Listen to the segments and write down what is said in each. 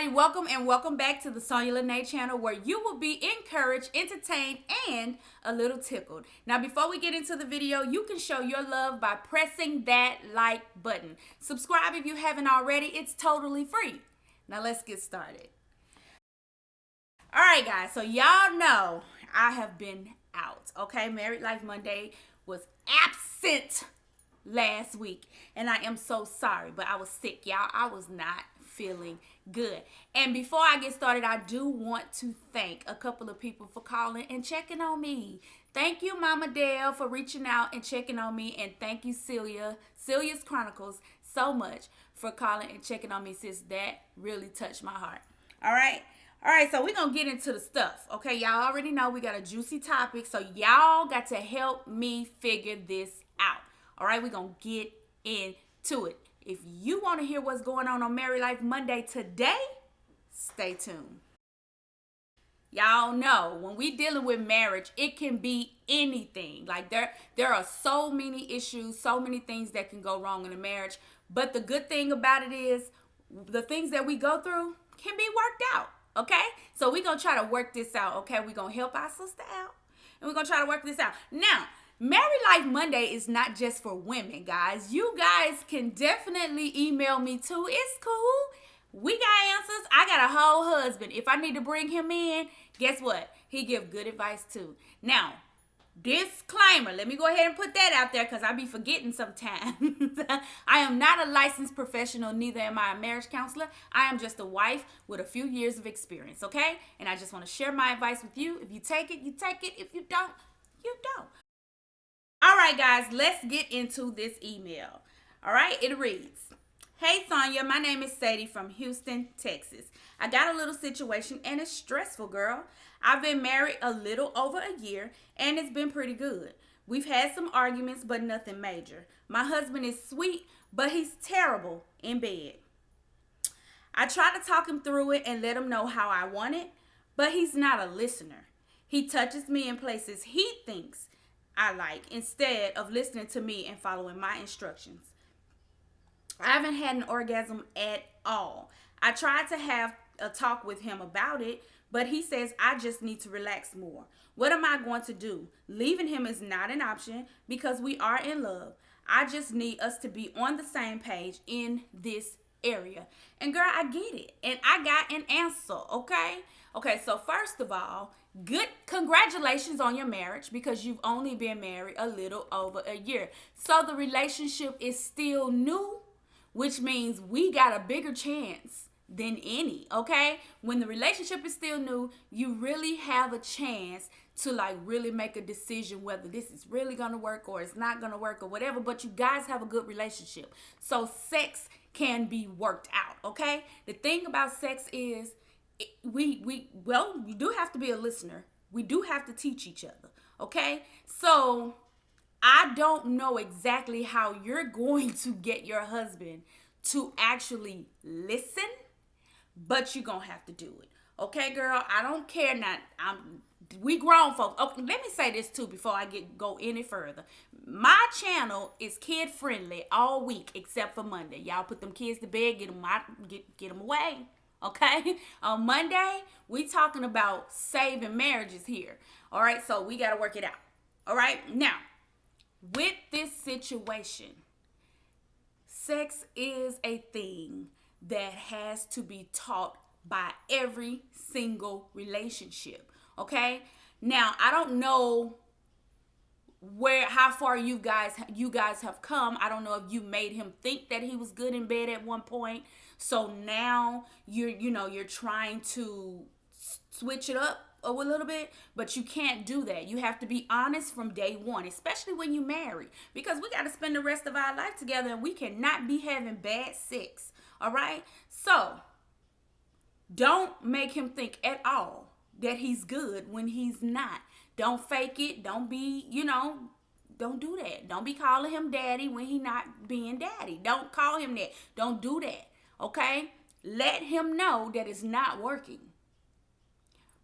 everybody. Welcome and welcome back to the Sonya Lene channel where you will be encouraged, entertained, and a little tickled. Now, before we get into the video, you can show your love by pressing that like button. Subscribe if you haven't already. It's totally free. Now, let's get started. All right, guys. So, y'all know I have been out, okay? Married Life Monday was absent last week and I am so sorry but I was sick y'all I was not feeling good. And before I get started, I do want to thank a couple of people for calling and checking on me. Thank you, Mama Dale, for reaching out and checking on me. And thank you, Celia, Celia's Chronicles, so much for calling and checking on me, sis. That really touched my heart. All right. All right, so we're going to get into the stuff. Okay, y'all already know we got a juicy topic. So y'all got to help me figure this out. All right, we're going to get into it. If you want to hear what's going on on Married Life Monday today, stay tuned. Y'all know when we dealing with marriage, it can be anything. Like there there are so many issues, so many things that can go wrong in a marriage. But the good thing about it is the things that we go through can be worked out. Okay? So we're gonna try to work this out. Okay, we're gonna help our sister out. And we're gonna try to work this out. Now, Married Life Monday is not just for women, guys. You guys can definitely email me too. It's cool. We got answers. I got a whole husband. If I need to bring him in, guess what? He give good advice too. Now, disclaimer, let me go ahead and put that out there because I be forgetting sometimes. I am not a licensed professional, neither am I a marriage counselor. I am just a wife with a few years of experience, okay? And I just want to share my advice with you. If you take it, you take it. If you don't, you don't. All right, guys, let's get into this email. All right, it reads Hey, Sonya, my name is Sadie from Houston, Texas. I got a little situation and it's stressful, girl. I've been married a little over a year and it's been pretty good. We've had some arguments, but nothing major. My husband is sweet, but he's terrible in bed. I try to talk him through it and let him know how I want it, but he's not a listener. He touches me in places he thinks I like instead of listening to me and following my instructions. I haven't had an orgasm at all. I tried to have a talk with him about it, but he says I just need to relax more. What am I going to do? Leaving him is not an option because we are in love. I just need us to be on the same page in this area. And girl, I get it. And I got an answer, okay? Okay, so first of all, good congratulations on your marriage because you've only been married a little over a year. So the relationship is still new, which means we got a bigger chance than any, okay? When the relationship is still new, you really have a chance to like really make a decision whether this is really gonna work or it's not gonna work or whatever, but you guys have a good relationship. So sex can be worked out, okay? The thing about sex is we we well we do have to be a listener we do have to teach each other okay so i don't know exactly how you're going to get your husband to actually listen but you're gonna have to do it okay girl i don't care not i'm we grown folks okay, oh, let me say this too before i get go any further. My channel is kid friendly all week except for monday. Y'all put them kids to bed get them out get, get them away okay? On monday we talking about saving marriages here all right? So we got to work it out all right? Now with this situation sex is a thing that has to be taught by every single relationship okay now i don't know where how far you guys you guys have come i don't know if you made him think that he was good in bed at one point so now you're you know you're trying to switch it up a little bit, but you can't do that. You have to be honest from day one, especially when you marry, because we got to spend the rest of our life together and we cannot be having bad sex. All right? So, don't make him think at all that he's good when he's not. Don't fake it. Don't be, you know, don't do that. Don't be calling him daddy when he not being daddy. Don't call him that. Don't do that. Okay? Let him know that it's not working.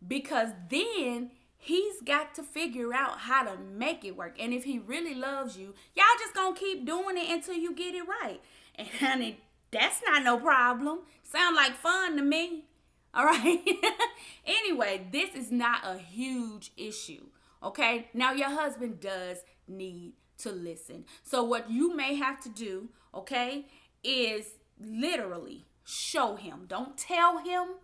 Because then he's got to figure out how to make it work. And if he really loves you, y'all just gonna keep doing it until you get it right. And honey, That's not no problem. Sound like fun to me. All right. anyway, this is not a huge issue. Okay. Now, your husband does need to listen. So, what you may have to do, okay, is literally show him. Don't tell him,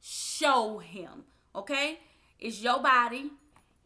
show him. Okay. It's your body.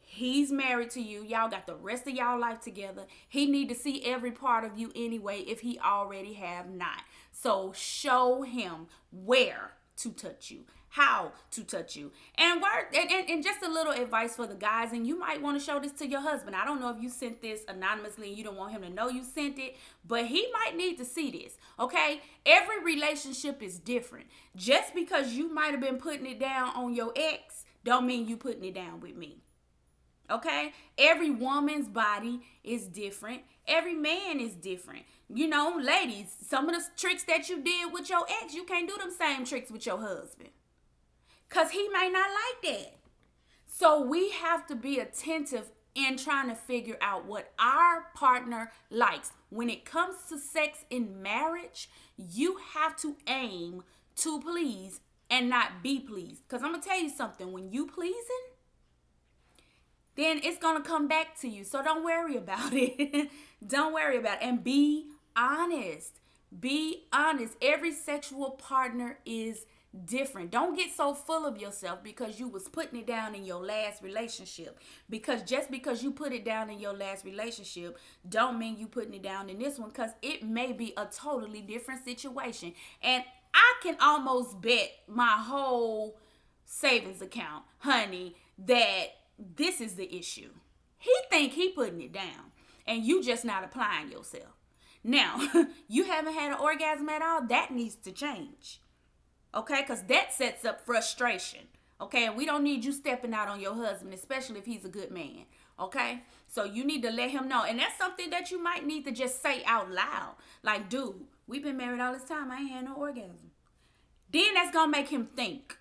He's married to you. Y'all got the rest of y'all life together. He need to see every part of you anyway if he already have not. So show him where to touch you. How to touch you. And word and, and, and, just a little advice for the guys and you might want to show this to your husband. I don't know if you sent this anonymously and you don't want him to know you sent it but he might need to see this okay? Every relationship is different. Just because you might have been putting it down on your ex don't mean you putting it down with me okay every woman's body is different every man is different you know ladies some of the tricks that you did with your ex you can't do them same tricks with your husband because he may not like that. So we have to be attentive in trying to figure out what our partner likes. When it comes to sex in marriage, you have to aim to please and not be pleased. Because I'm to tell you something when you pleasing, then it's going to come back to you. So don't worry about it. don't worry about it. And be honest. Be honest. Every sexual partner is different. Don't get so full of yourself because you was putting it down in your last relationship. Because just because you put it down in your last relationship don't mean you putting it down in this one cuz it may be a totally different situation. And I can almost bet my whole savings account, honey, that this is the issue. He think he putting it down and you just not applying yourself. Now, you haven't had an orgasm at all, that needs to change Okay, because that sets up frustration. Okay, and we don't need you stepping out on your husband, especially if he's a good man. Okay, so you need to let him know, and that's something that you might need to just say out loud. Like, dude, we've been married all this time. I ain't had no orgasm. Then that's gonna make him think,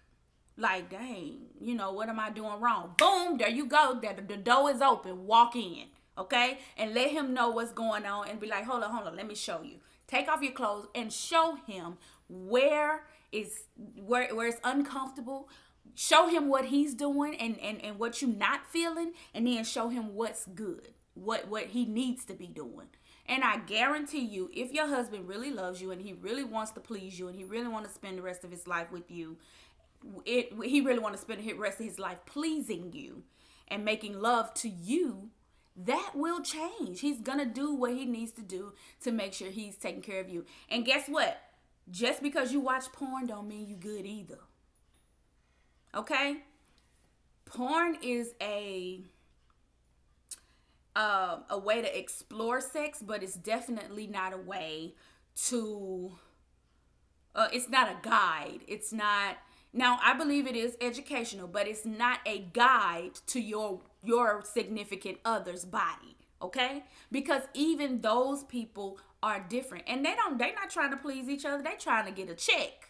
like, dang, you know, what am I doing wrong? Boom, there you go. The, the door is open. Walk in. Okay, and let him know what's going on, and be like, hold on, hold on, let me show you. Take off your clothes and show him where is where where it's uncomfortable show him what he's doing and and and what you not feeling and then show him what's good what what he needs to be doing and i guarantee you if your husband really loves you and he really wants to please you and he really want to spend the rest of his life with you it he really want to spend the rest of his life pleasing you and making love to you that will change he's gonna do what he needs to do to make sure he's taking care of you and guess what just because you watch porn don't mean you good either. Okay? Porn is a uh, a way to explore sex, but it's definitely not a way to uh, it's not a guide. It's not now I believe it is educational, but it's not a guide to your your significant other's body, okay? Because even those people are different and they don't they're not trying to please each other They're trying to get a check.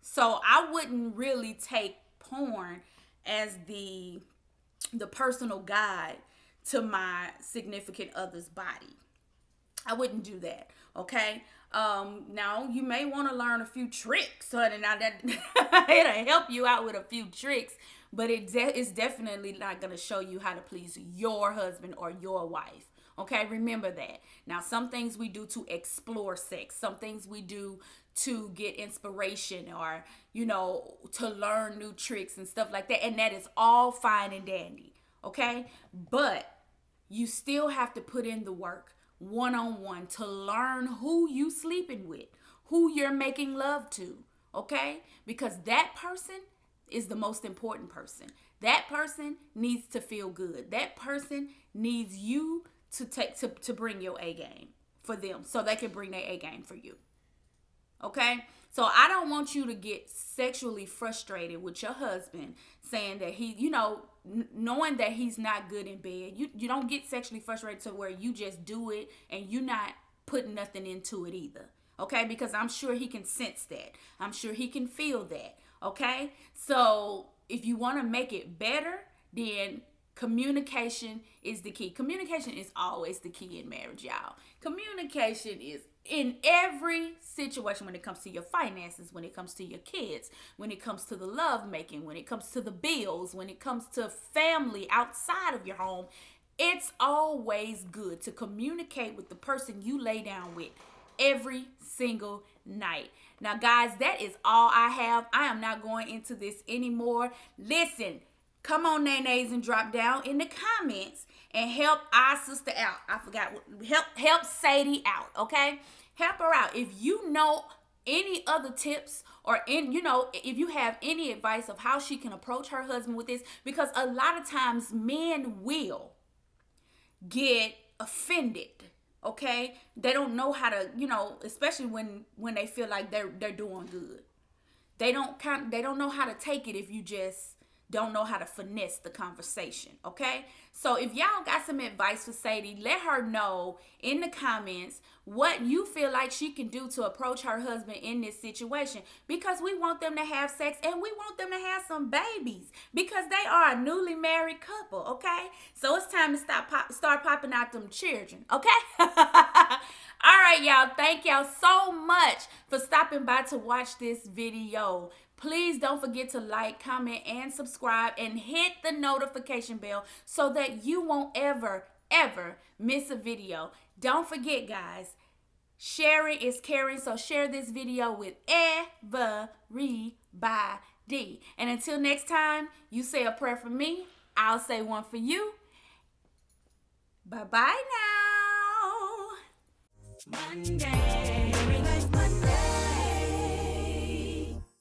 So i wouldn't really take porn as the the personal guide to my significant other's body. I wouldn't do that okay um now you may want to learn a few tricks honey now that it'll help you out with a few tricks but it de- it's definitely not going to show you how to please your husband or your wife Okay, remember that. Now, some things we do to explore sex, some things we do to get inspiration or, you know, to learn new tricks and stuff like that. And that is all fine and dandy. Okay, but you still have to put in the work one on one to learn who you sleeping with, who you're making love to. Okay, because that person is the most important person. That person needs to feel good. That person needs you to take to, to bring your A game for them so they can bring their A game for you. Okay? So I don't want you to get sexually frustrated with your husband saying that he, you know, n- knowing that he's not good in bed. You you don't get sexually frustrated to where you just do it and you're not putting nothing into it either. Okay? Because I'm sure he can sense that. I'm sure he can feel that. Okay? So if you want to make it better, then Communication is the key. Communication is always the key in marriage, y'all. Communication is in every situation when it comes to your finances, when it comes to your kids, when it comes to the love making, when it comes to the bills, when it comes to family outside of your home. It's always good to communicate with the person you lay down with every single night. Now, guys, that is all I have. I am not going into this anymore. Listen, come on, nays, and drop down in the comments and help our sister out. I forgot help help Sadie out, okay? Help her out. If you know any other tips or in you know if you have any advice of how she can approach her husband with this because a lot of times men will get offended okay they don't know how to you know especially when when they feel like they're they're doing good they don't kind they don't know how to take it if you just don't know how to finesse the conversation, okay? So if y'all got some advice for Sadie, let her know in the comments what you feel like she can do to approach her husband in this situation because we want them to have sex and we want them to have some babies because they are a newly married couple, okay? So it's time to stop pop, start popping out them children, okay? All right, y'all. Thank y'all so much for stopping by to watch this video. Please don't forget to like, comment, and subscribe and hit the notification bell so that you won't ever, ever miss a video. Don't forget, guys, sharing is caring. So share this video with everybody. And until next time, you say a prayer for me. I'll say one for you. Bye-bye now. Monday.